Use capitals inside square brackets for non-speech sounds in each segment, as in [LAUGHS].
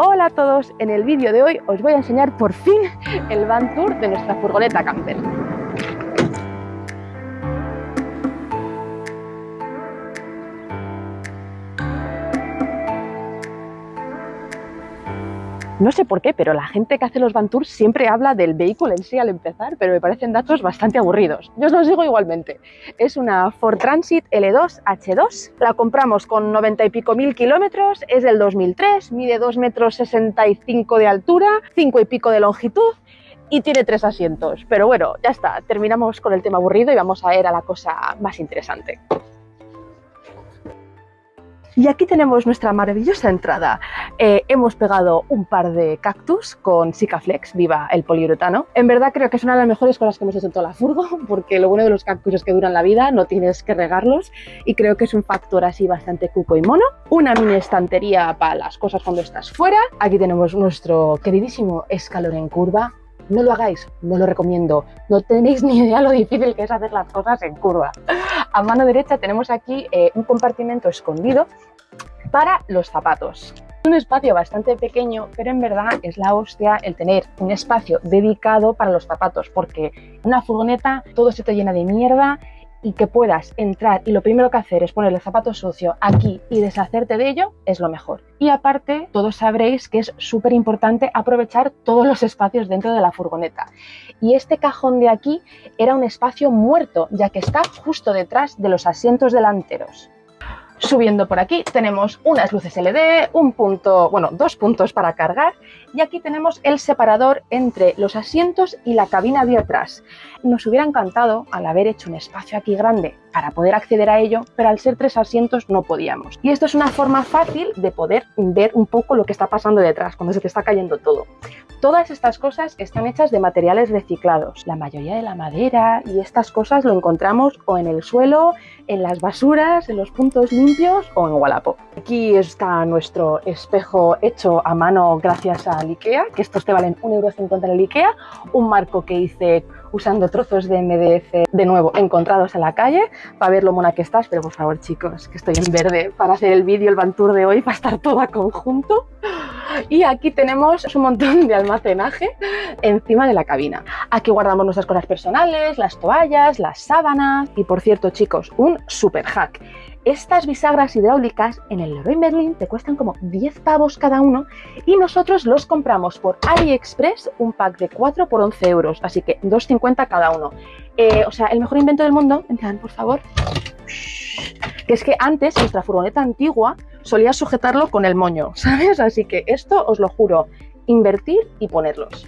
Hola a todos, en el vídeo de hoy os voy a enseñar por fin el van tour de nuestra furgoneta camper. No sé por qué, pero la gente que hace los van tours siempre habla del vehículo en sí al empezar, pero me parecen datos bastante aburridos. Yo os los digo igualmente. Es una Ford Transit L2 H2. La compramos con 90 y pico mil kilómetros, es del 2003, mide 2 metros 65 de altura, 5 y pico de longitud y tiene tres asientos. Pero bueno, ya está, terminamos con el tema aburrido y vamos a ir a la cosa más interesante. Y aquí tenemos nuestra maravillosa entrada. Eh, hemos pegado un par de cactus con Sikaflex, viva el poliuretano. En verdad creo que es una de las mejores cosas que hemos hecho en toda la furgo, [LAUGHS] porque lo bueno de los cactus es que duran la vida, no tienes que regarlos, y creo que es un factor así bastante cuco y mono. Una mini estantería para las cosas cuando estás fuera. Aquí tenemos nuestro queridísimo escalón en curva, no lo hagáis, no lo recomiendo. No tenéis [LAUGHS] ni idea lo difícil que es hacer las cosas en curva. A mano derecha tenemos aquí eh, un compartimento escondido para los zapatos. Un espacio bastante pequeño, pero en verdad es la hostia el tener un espacio dedicado para los zapatos, porque una furgoneta todo se te llena de mierda y que puedas entrar y lo primero que hacer es poner el zapato sucio aquí y deshacerte de ello es lo mejor. Y aparte, todos sabréis que es súper importante aprovechar todos los espacios dentro de la furgoneta. Y este cajón de aquí era un espacio muerto, ya que está justo detrás de los asientos delanteros. Subiendo por aquí tenemos unas luces LED, un punto, bueno, dos puntos para cargar y aquí tenemos el separador entre los asientos y la cabina de atrás. Nos hubiera encantado al haber hecho un espacio aquí grande para poder acceder a ello, pero al ser tres asientos no podíamos. Y esto es una forma fácil de poder ver un poco lo que está pasando detrás, cuando se te está cayendo todo. Todas estas cosas están hechas de materiales reciclados. La mayoría de la madera y estas cosas lo encontramos o en el suelo, en las basuras, en los puntos limpios o en Wallapop. Aquí está nuestro espejo hecho a mano gracias al IKEA, que estos te valen 1,50€ en el IKEA. Un marco que hice usando trozos de MDF de nuevo encontrados en la calle para ver lo mona que estás, pero por favor chicos, que estoy en verde para hacer el vídeo, el van tour de hoy, para estar todo a conjunto. Y aquí tenemos un montón de almacenaje encima de la cabina. Aquí guardamos nuestras cosas personales, las toallas, las sábanas y por cierto chicos, un super hack. Estas bisagras hidráulicas en el Leroy Merlin te cuestan como 10 pavos cada uno y nosotros los compramos por AliExpress un pack de 4 por 11 euros, así que 2,50 cada uno. Eh, o sea, el mejor invento del mundo, en por favor, que es que antes nuestra furgoneta antigua solía sujetarlo con el moño, [LAUGHS] ¿sabes? Así que esto os lo juro, invertir y ponerlos.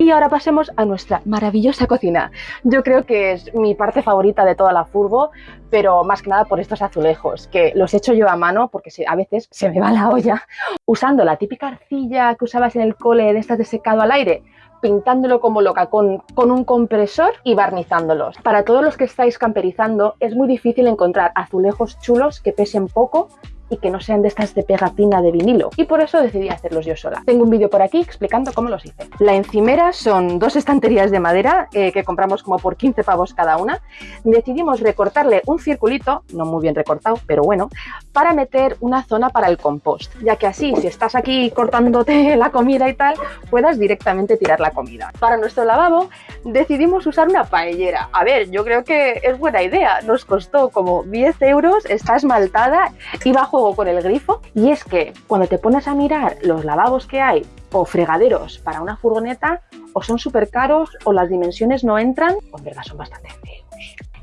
Y ahora pasemos a nuestra maravillosa cocina. Yo creo que es mi parte favorita de toda la furgo, pero más que nada por estos azulejos, que los he hecho yo a mano porque a veces se me va la olla, usando la típica arcilla que usabas en el cole de estas de secado al aire, pintándolo como loca con, con, un compresor y barnizándolos. Para todos los que estáis camperizando es muy difícil encontrar azulejos chulos que pesen poco y que no sean de estas de pegatina de vinilo y por eso decidí hacerlos yo sola. Tengo un vídeo por aquí explicando cómo los hice. La encimera son dos estanterías de madera eh, que compramos como por 15 pavos cada una. Decidimos recortarle un circulito, no muy bien recortado, pero bueno, para meter una zona para el compost, ya que así si estás aquí cortándote [LAUGHS] la comida y tal, puedas directamente tirar la comida. Para nuestro lavabo decidimos usar una paellera. A ver, yo creo que es buena idea, nos costó como 10 euros, está esmaltada y bajo con el grifo y es que cuando te pones a mirar los lavabos que hay o fregaderos para una furgoneta o son súper caros o las dimensiones no entran o en verdad son bastante feos.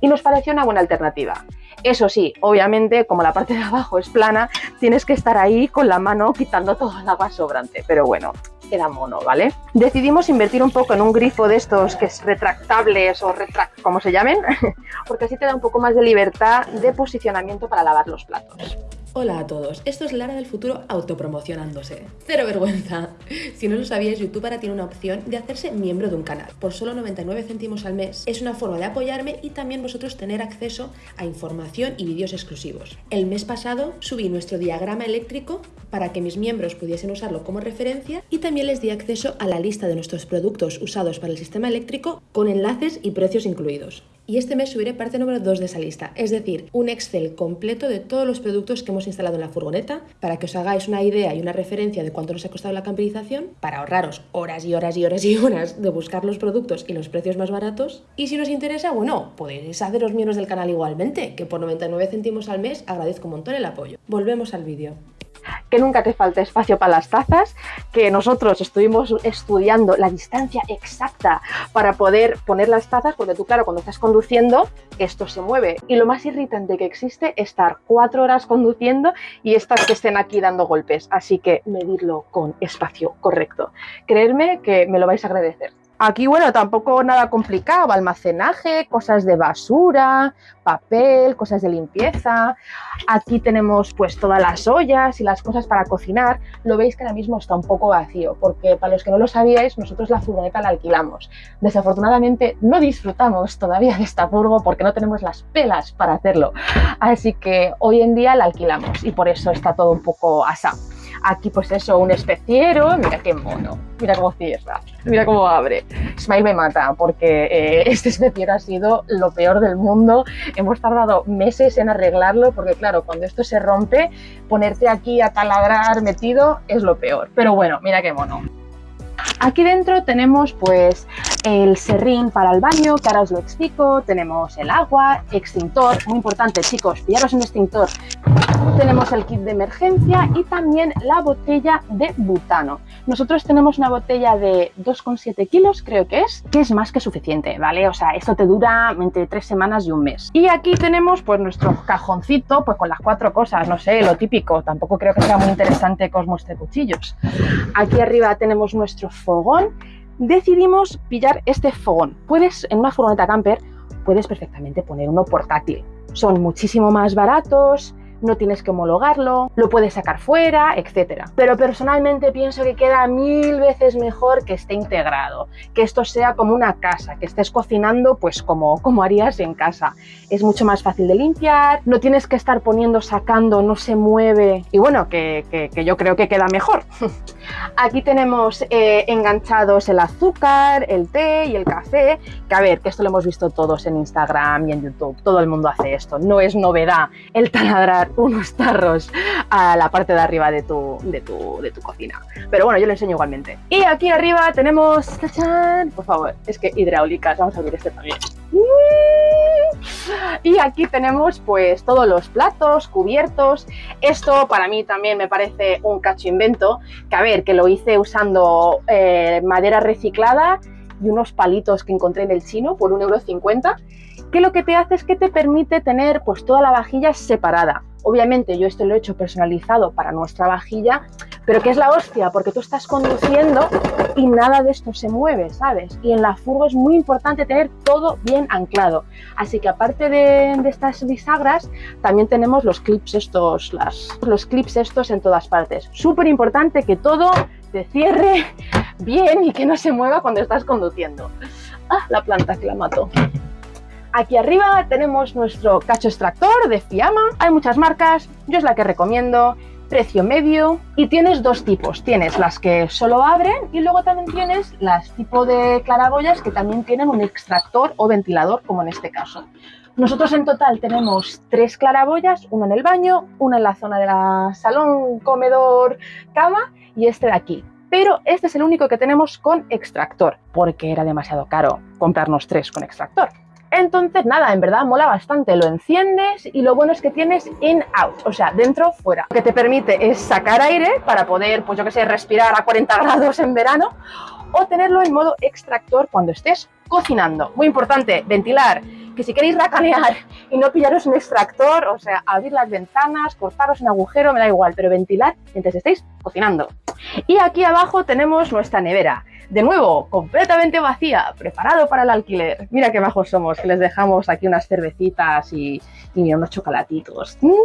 Y nos pareció una buena alternativa. Eso sí, obviamente, como la parte de abajo es plana, tienes que estar ahí con la mano quitando todo el agua sobrante. Pero bueno, queda mono, ¿vale? Decidimos invertir un poco en un grifo de estos que es retractables o retract, como se llamen, [LAUGHS] porque así te da un poco más de libertad de posicionamiento para lavar los platos. Hola a todos, esto es Lara del futuro autopromocionándose. Cero vergüenza. Si no lo sabíais, YouTube ahora tiene una opción de hacerse miembro de un canal por solo 99 céntimos al mes. Es una forma de apoyarme y también vosotros tener acceso a información y vídeos exclusivos. El mes pasado subí nuestro diagrama eléctrico para que mis miembros pudiesen usarlo como referencia y también les di acceso a la lista de nuestros productos usados para el sistema eléctrico con enlaces y precios incluidos. Y este mes subiré parte número 2 de esa lista, es decir, un Excel completo de todos los productos que hemos instalado en la furgoneta para que os hagáis una idea y una referencia de cuánto nos ha costado la camperización, para ahorraros horas y horas y horas y horas de buscar los productos y los precios más baratos. Y si nos interesa, bueno, podéis haceros miembros del canal igualmente, que por 99 céntimos al mes agradezco un montón el apoyo. Volvemos al vídeo que nunca te falte espacio para las tazas, que nosotros estuvimos estudiando la distancia exacta para poder poner las tazas, porque tú, claro, cuando estás conduciendo, esto se mueve. Y lo más irritante que existe es estar cuatro horas conduciendo y estas que estén aquí dando golpes. Así que medirlo con espacio correcto. Creedme que me lo vais a agradecer. Aquí, bueno, tampoco nada complicado, almacenaje, cosas de basura, papel, cosas de limpieza. Aquí tenemos pues todas las ollas y las cosas para cocinar. Lo veis que ahora mismo está un poco vacío, porque para los que no lo sabíais, nosotros la furgoneta la alquilamos. Desafortunadamente no disfrutamos todavía de esta furgo porque no tenemos las pelas para hacerlo. Así que hoy en día la alquilamos y por eso está todo un poco asado. Aquí pues eso, un especiero, mira qué mono, mira cómo cierra, mira cómo abre. Smile me mata porque eh, [LAUGHS] este especiero ha sido lo peor del mundo. Hemos tardado meses en arreglarlo porque claro, cuando esto se rompe, ponerte aquí a taladrar metido es lo peor. Pero bueno, mira qué mono. Aquí dentro tenemos pues el serrín para el baño, que ahora os lo explico, tenemos el agua, extintor, muy importante chicos, pillaros un extintor, tenemos el kit de emergencia y también la botella de butano. Nosotros tenemos una botella de 2,7 kilos, creo que es, que es más que suficiente, ¿vale? O sea, esto te dura entre tres semanas y un mes. Y aquí tenemos pues nuestro cajoncito, pues con las cuatro cosas, no sé, lo típico, tampoco creo que sea muy interesante que os cuchillos. Aquí arriba tenemos nuestro fogón. Decidimos pillar este fogón. Puedes, en una furgoneta camper, puedes perfectamente poner uno portátil. Son muchísimo más baratos, no tienes que homologarlo, lo puedes sacar fuera, etcétera. Pero personalmente pienso que queda mil veces mejor que esté integrado, que esto sea como una casa, que estés cocinando pues como, como harías en casa. Es mucho más fácil de limpiar, no tienes que estar poniendo, sacando, no se mueve y bueno, que, yo creo que queda mejor. [LAUGHS] Aquí tenemos eh, enganchados el azúcar, el té y el café, que a ver, que esto lo hemos visto todos en Instagram y en YouTube, todo el mundo hace esto, no es novedad el taladrar unos tarros a la parte de arriba de tu, de tu, de tu cocina. Pero bueno, yo lo enseño igualmente. Y aquí arriba tenemos, por favor, es que hidráulicas, vamos a abrir este también. Y aquí tenemos pues todos los platos, cubiertos. Esto para mí también me parece un cacho invento, que a ver, que lo hice usando eh, madera reciclada y unos palitos que encontré en el chino por 1,50€, que lo que te hace es que te permite tener pues toda la vajilla separada. Obviamente yo esto lo he hecho personalizado para nuestra vajilla, pero que es la hostia, porque tú estás conduciendo y nada de esto se mueve, ¿sabes? Y en la furgo es muy importante tener todo bien anclado. Así que aparte de, estas bisagras, también tenemos los clips estos, las, los clips estos en todas partes. Súper importante que todo te cierre bien y que no se mueva cuando estás conduciendo. Ah, la planta que la mato. Aquí arriba tenemos nuestro cacho extractor de Fiamma. Hay muchas marcas, yo es la que recomiendo. Precio medio y tienes dos tipos. Tienes las que solo abren y luego también tienes las tipo de claraboyas que también tienen un extractor o ventilador como en este caso. Nosotros en total tenemos tres claraboyas, una en el baño, una en la zona de la salón, comedor, cama y este de aquí. Pero este es el único que tenemos con extractor, porque era demasiado caro comprarnos tres con extractor. Entonces, nada, en verdad mola bastante. Lo enciendes y lo bueno es que tienes in-out, o sea, dentro, fuera. Lo que te permite es sacar aire para poder, pues yo que sé, respirar a 40 [LAUGHS] grados en verano o tenerlo en modo extractor cuando estés cocinando. Muy importante, ventilar. Que si queréis racanear y no pillaros un extractor, o sea, abrir las ventanas, cortaros un agujero, me da igual, pero ventilar mientras estéis cocinando. Y aquí abajo tenemos nuestra nevera. De nuevo, completamente vacía, preparado para el alquiler. Mira qué bajos somos, que les dejamos aquí unas cervecitas y, unos chocolatitos. Mm.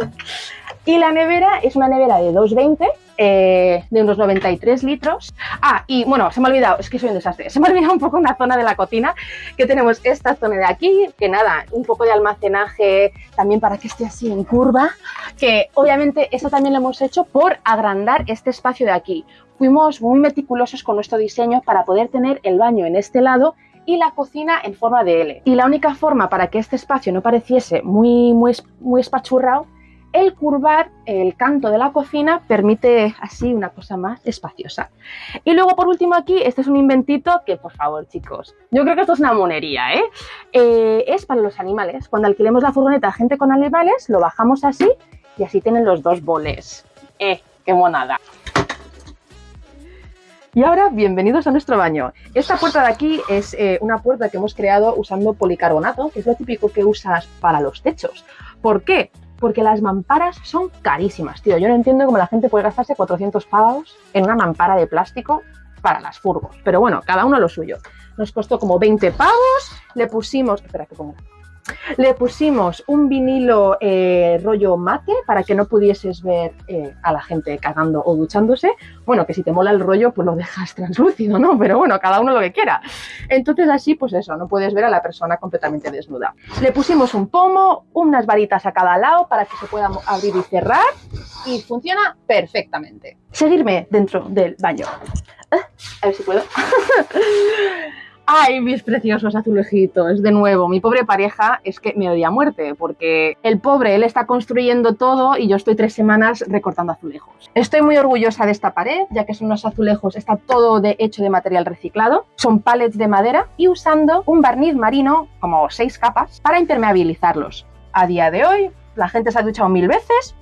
Y la nevera es una nevera de 220, eh, de unos 93 litros. Ah, y bueno, se me ha olvidado, es que soy un desastre, se me ha olvidado un poco una zona de la cocina, que tenemos esta zona de aquí, que nada, un poco de almacenaje también para que esté así en curva, que obviamente esto también lo hemos hecho por agrandar este espacio de aquí. Fuimos muy meticulosos con nuestro diseño para poder tener el baño en este lado y la cocina en forma de L. Y la única forma para que este espacio no pareciese muy, muy, muy espachurrado el curvar el canto de la cocina permite así una cosa más espaciosa. Y luego por último aquí, este es un inventito que por favor chicos, yo creo que esto es una monería, ¿eh? ¿eh? es para los animales. Cuando alquilemos la furgoneta a gente con animales, lo bajamos así y así tienen los dos boles. ¡Eh! ¡Qué monada! Y ahora, bienvenidos a nuestro baño. Esta puerta de aquí es eh, una puerta que hemos creado usando policarbonato, que es lo típico que usas para los techos. ¿Por qué? porque las mamparas son carísimas, tío. Yo no entiendo cómo la gente puede gastarse 400 pavos en una mampara de plástico para las furgos. Pero bueno, cada uno lo suyo. Nos costó como 20 pavos, le pusimos... Espera que ponga le pusimos un vinilo eh, rollo mate para que no pudieses ver eh, a la gente cagando o duchándose. Bueno, que si te mola el rollo, pues lo dejas [LAUGHS] translúcido, ¿no? Pero bueno, cada uno lo que quiera. Entonces así, pues eso, no puedes ver a la persona completamente desnuda. Le pusimos un pomo, unas varitas a cada lado para que se pueda abrir y cerrar y funciona perfectamente. Seguirme dentro del baño. Eh, a ver si puedo. [LAUGHS] Ay, mis preciosos azulejitos, de nuevo, mi pobre pareja es que me odia a muerte, porque el pobre, él está construyendo todo y yo estoy tres semanas recortando azulejos. Estoy muy orgullosa de esta pared, ya que son unos azulejos, está todo hecho de material reciclado, son pallets de madera y usando un barniz marino, como seis capas, para impermeabilizarlos. A día de hoy, la gente se ha duchado mil veces,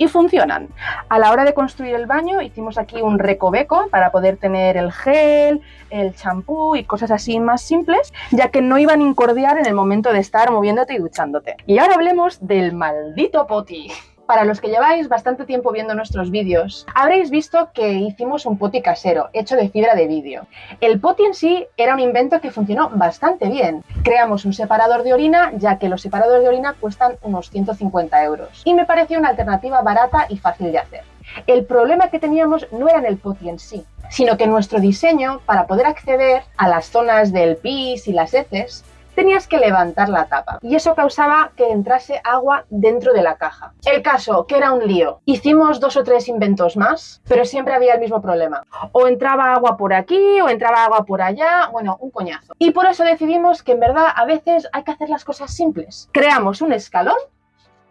y funcionan. A la hora de construir el baño hicimos aquí un recoveco para poder tener el gel, el champú y cosas así más simples, ya que no iban a incordiar en el momento de estar moviéndote y duchándote. Y ahora hablemos del maldito poti para los que lleváis bastante tiempo viendo nuestros vídeos, habréis visto que hicimos un poti casero, hecho de fibra de vídeo. El poti en sí era un invento que funcionó bastante bien. Creamos un separador de orina, ya que los separadores de orina cuestan unos 150 euros. Y me pareció una alternativa barata y fácil de hacer. El problema que teníamos no era en el poti en sí, sino que nuestro diseño, para poder acceder a las zonas del pis y las heces, tenías que levantar la tapa y eso causaba que entrase agua dentro de la caja. El caso, que era un lío. Hicimos dos o tres inventos más, pero siempre había el mismo problema. O entraba agua por aquí o entraba agua por allá, bueno, un coñazo. Y por eso decidimos que en verdad a veces hay que hacer las cosas simples. Creamos un escalón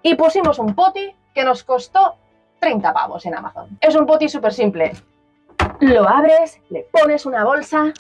y pusimos un poti que nos costó 30 pavos en Amazon. Es un poti súper simple. Lo abres, le pones una bolsa,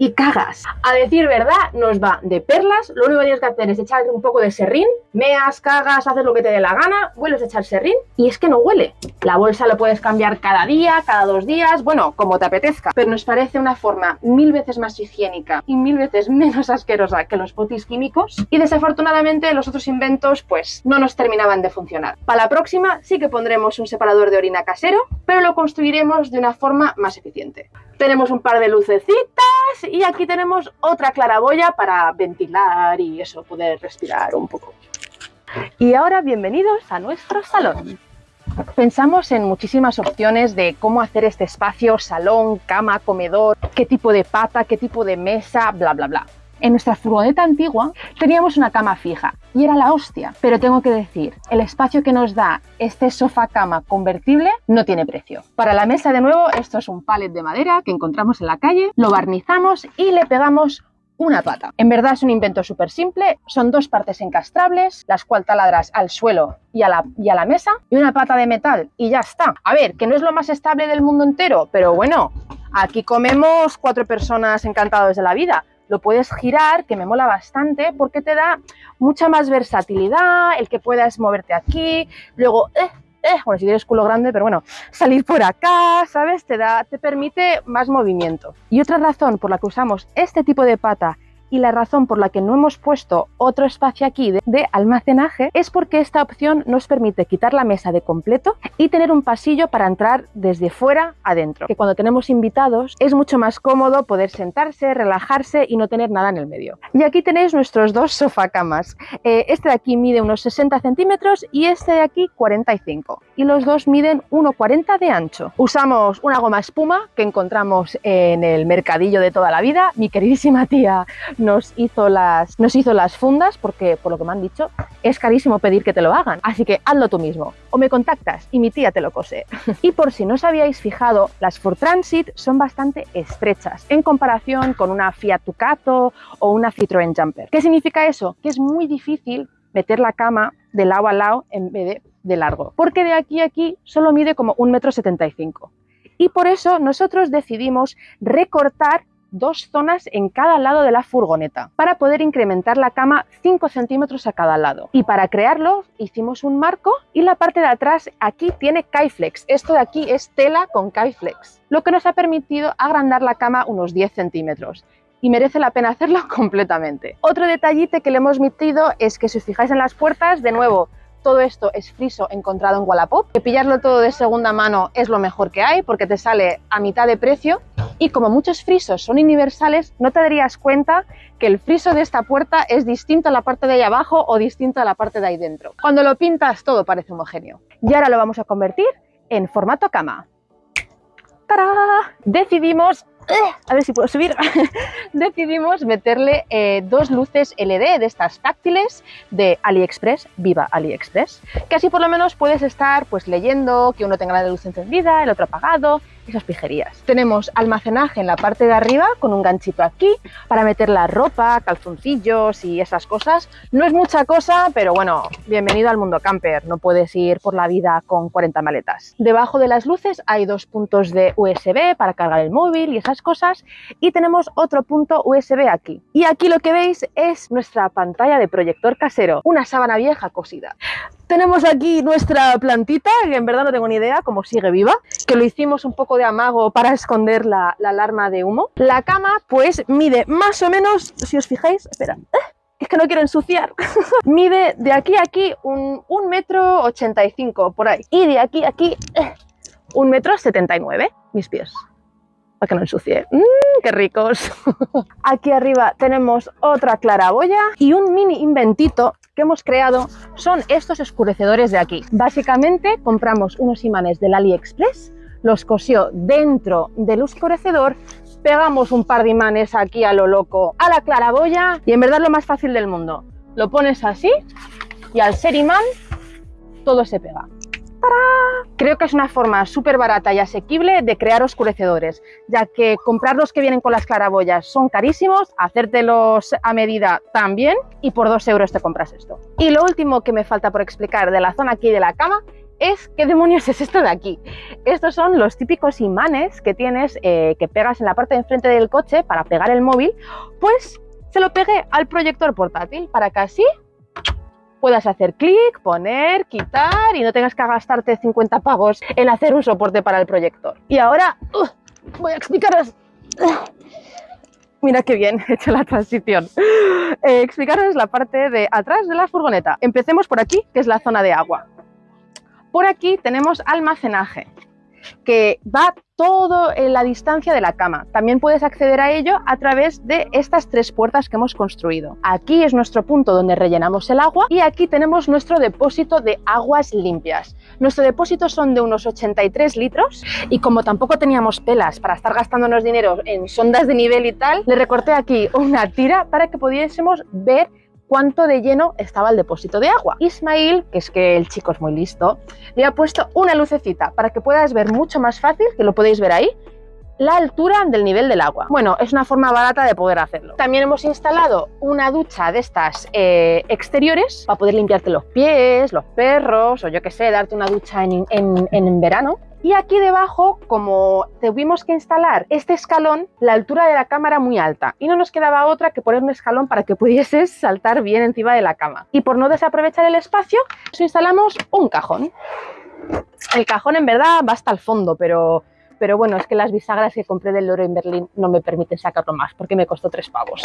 y cagas. A decir verdad, nos va de perlas. Lo único que tienes que hacer es echar un poco de serrín, meas, cagas, haces lo que te dé la gana, vuelves a echar serrín y es que no huele. La bolsa lo puedes cambiar cada día, cada dos días, bueno, como te apetezca. Pero nos parece una forma mil veces más higiénica y mil veces [LAUGHS] menos asquerosa que los potis químicos. Y desafortunadamente los otros inventos pues no nos terminaban de funcionar. Para la próxima sí que pondremos un separador de orina casero, pero lo construiremos de una forma más eficiente. Tenemos un par de lucecitas y aquí tenemos otra claraboya para ventilar y eso, poder respirar un poco. Y ahora bienvenidos a nuestro salón. Pensamos en muchísimas opciones de cómo hacer este espacio, salón, cama, comedor, qué tipo de pata, qué tipo de mesa, bla, bla, bla. En nuestra furgoneta antigua teníamos una cama fija y era la hostia, pero tengo que decir, el espacio que nos da este sofá cama convertible no tiene precio. Para la mesa de nuevo, esto es un palet de madera que encontramos en la calle, lo barnizamos y le pegamos una pata. En verdad es un invento súper simple, son dos partes encastrables, las cuales taladras al suelo y a, la, y a la mesa, y una pata de metal y ya está. A ver, que no es lo más estable del mundo entero, pero bueno, aquí comemos cuatro personas encantados de la vida lo puedes girar, que me mola bastante, porque te da mucha más versatilidad, el que puedas moverte aquí, luego, eh, eh, bueno, si tienes culo grande, pero bueno, salir por acá, ¿sabes? Te, da, te permite más movimiento. Y otra razón por la que usamos este tipo de pata y la razón por la que no hemos puesto otro espacio aquí de, almacenaje es porque esta opción nos permite quitar la mesa de completo y tener un pasillo para entrar desde fuera adentro. Que cuando tenemos invitados es mucho más cómodo poder sentarse, relajarse y no tener nada en el medio. Y aquí tenéis nuestros dos sofacamas. Eh, este de aquí mide unos 60 centímetros y este de aquí 45. Y los dos miden 1,40 de ancho. Usamos una goma espuma que encontramos en el mercadillo de toda la vida. Mi queridísima tía nos hizo, las, nos hizo las fundas porque, por lo que me han dicho, es carísimo pedir que te lo hagan. Así que hazlo tú mismo. O me contactas y mi tía te lo cose. [LAUGHS] y por si no os habíais fijado, las Ford Transit son bastante estrechas en comparación con una Fiat Ducato o una Citroën Jumper. ¿Qué significa eso? Que es muy difícil meter la cama de lado a lado en vez de, de largo. Porque de aquí a aquí solo mide como 1,75 m. Y por eso nosotros decidimos recortar dos zonas en cada lado de la furgoneta para poder incrementar la cama 5 centímetros a cada lado. Y para crearlo hicimos un marco y la parte de atrás aquí tiene Kaiflex. Esto de aquí es tela con Kaiflex, lo que nos ha permitido agrandar la cama unos 10 centímetros y merece la pena hacerlo [LAUGHS] completamente. Otro detallite que le hemos metido es que si os fijáis en las puertas, de nuevo, todo esto es friso encontrado en Wallapop. Que pillarlo todo de segunda mano es lo mejor que hay porque te sale a mitad de precio y como muchos frisos son universales, no te darías cuenta que el friso de esta puerta es distinto a la parte de ahí abajo o distinto a la parte de ahí dentro. Cuando lo pintas todo parece homogéneo. Y ahora lo vamos a convertir en formato cama. ¡Tará! Decidimos a ver si puedo subir, [LAUGHS] decidimos meterle eh, dos luces LED de estas táctiles de AliExpress, viva AliExpress, que así por lo menos puedes estar pues leyendo, que uno tenga la luz encendida, el otro apagado, esas pijerías. Tenemos almacenaje en la parte de arriba con un ganchito aquí para meter la ropa, calzoncillos y esas cosas. No es mucha cosa, pero bueno, bienvenido al mundo camper, no puedes ir por la vida con 40 maletas. Debajo de las luces hay dos puntos de USB para cargar el móvil y esas cosas y tenemos otro punto USB aquí. Y aquí lo que veis es nuestra pantalla de proyector casero, una sábana vieja cosida. Tenemos aquí nuestra plantita, que en verdad no tengo ni idea cómo sigue viva, que lo hicimos un poco de amago para esconder la, alarma de humo. La cama pues mide más o menos, si os fijáis, espera, ¡eh! es que no quiero ensuciar. [LAUGHS] mide de aquí a aquí un, un metro 85 por ahí. Y de aquí a aquí ¡eh! un metro 79 mis pies para que no ensucie. ¡Mmm, qué ricos! [LAUGHS] Aquí arriba tenemos otra claraboya y un mini inventito que hemos creado son estos oscurecedores de aquí. Básicamente compramos unos imanes del AliExpress, los cosió dentro del oscurecedor, pegamos un par de imanes aquí a lo loco a la claraboya y en verdad lo más fácil del mundo. Lo pones así y al ser imán todo se pega. Creo que es una forma súper barata y asequible de crear oscurecedores, ya que comprar los que vienen con las claraboyas son carísimos, hacértelos a medida también y por dos euros te compras esto. Y lo último que me falta por explicar de la zona aquí de la cama es qué demonios es esto de aquí. Estos son los típicos imanes que tienes, eh, que pegas en la parte de enfrente del coche para pegar el móvil, pues se lo pegué al proyector portátil para que así puedas hacer clic, poner, quitar y no tengas que gastarte 50 pavos en hacer un soporte para el proyector. Y ahora voy a explicaros... mira qué bien he hecho la transición. Eh, explicaros la parte de atrás de la furgoneta. Empecemos por aquí, que es la zona de agua. Por aquí tenemos almacenaje que va todo en la distancia de la cama. También puedes acceder a ello a través de estas tres puertas que hemos construido. Aquí es nuestro punto donde rellenamos el agua y aquí tenemos nuestro depósito de aguas limpias. Nuestro depósito son de unos 83 litros y como tampoco teníamos pelas para estar gastándonos dinero en sondas de nivel y tal, le recorté aquí una tira para que pudiésemos ver cuánto de lleno estaba el depósito de agua. Ismail, que es que el chico es muy listo, le ha puesto una lucecita para que puedas ver mucho más fácil, que lo podéis ver ahí, la altura del nivel del agua. Bueno, es una forma barata de poder hacerlo. También hemos instalado una ducha de estas eh, exteriores para poder limpiarte los pies, los perros o yo que sé, darte una ducha en, en verano. Y aquí debajo, como tuvimos que instalar este escalón, la altura de la cama era muy alta y no nos quedaba otra que poner un escalón para que pudieses saltar bien encima de la cama. Y por no desaprovechar el espacio, instalamos un cajón. El cajón en verdad va hasta el fondo, pero pero bueno, es que las bisagras que compré del Loro en Berlín no me permiten sacarlo más porque me costó tres pavos.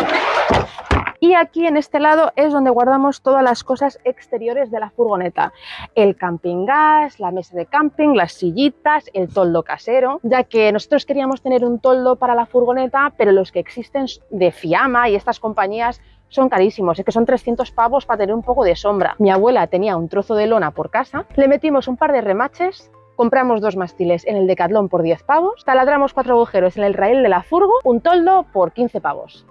Y aquí en este lado es donde guardamos todas las cosas exteriores de la furgoneta. El camping gas, la mesa de camping, las sillitas, el toldo casero, ya que nosotros queríamos tener un toldo para la furgoneta, pero los que existen de Fiamma y estas compañías son carísimos, es que son 300 pavos para tener un poco de sombra. Mi abuela tenía un trozo de lona por casa, le metimos un par de remaches compramos dos mástiles en el Decathlon por 10 pavos, taladramos cuatro agujeros en el raíl de la furgo, un toldo por 15 pavos.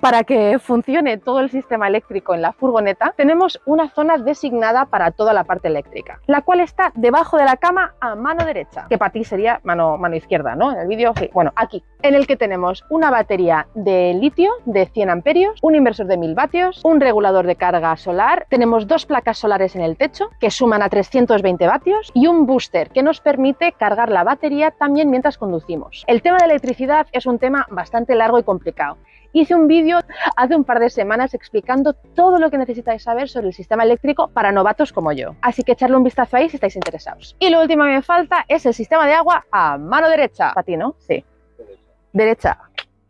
Para que funcione todo el sistema eléctrico en la furgoneta, tenemos una zona designada para toda la parte eléctrica, la cual está debajo de la cama a mano derecha, que para ti sería mano, mano izquierda, ¿no? En el vídeo. Bueno, aquí, en el que tenemos una batería de litio de 100 amperios, un inversor de 1000 vatios, un regulador de carga solar, tenemos dos placas solares en el techo que suman a 320 vatios y un booster que nos permite cargar la batería también mientras conducimos. El tema de electricidad es un tema bastante largo y complicado. Hice un vídeo hace un par de semanas explicando todo lo que necesitáis saber sobre el sistema eléctrico para novatos como yo. Así que echarle un vistazo ahí si estáis interesados. Y lo último que me falta es el sistema de agua a mano derecha. ¿Para ti, no? Sí. Derecha.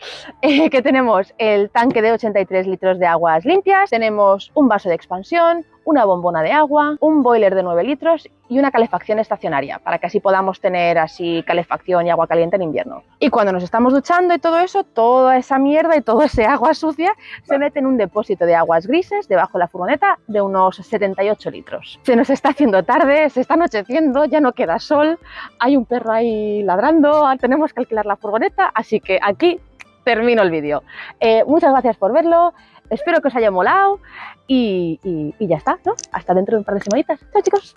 [LAUGHS] Eh, que tenemos el tanque de 83 litros de aguas limpias, tenemos un vaso de expansión, una bombona de agua, un boiler de 9 litros y una calefacción estacionaria, para que así podamos tener así calefacción y agua caliente en invierno. Y cuando nos estamos duchando y todo eso, toda esa mierda y todo ese agua sucia se mete en un depósito de aguas grises debajo de la furgoneta de unos 78 litros. Se nos está haciendo tarde, se está anocheciendo, ya no queda sol, hay un perro ahí ladrando, tenemos que alquilar la furgoneta, así que aquí termino el vídeo. Eh, muchas gracias por verlo, espero que os haya molado y, y, y ya está, ¿no? Hasta dentro de un par de semanitas. Chao chicos.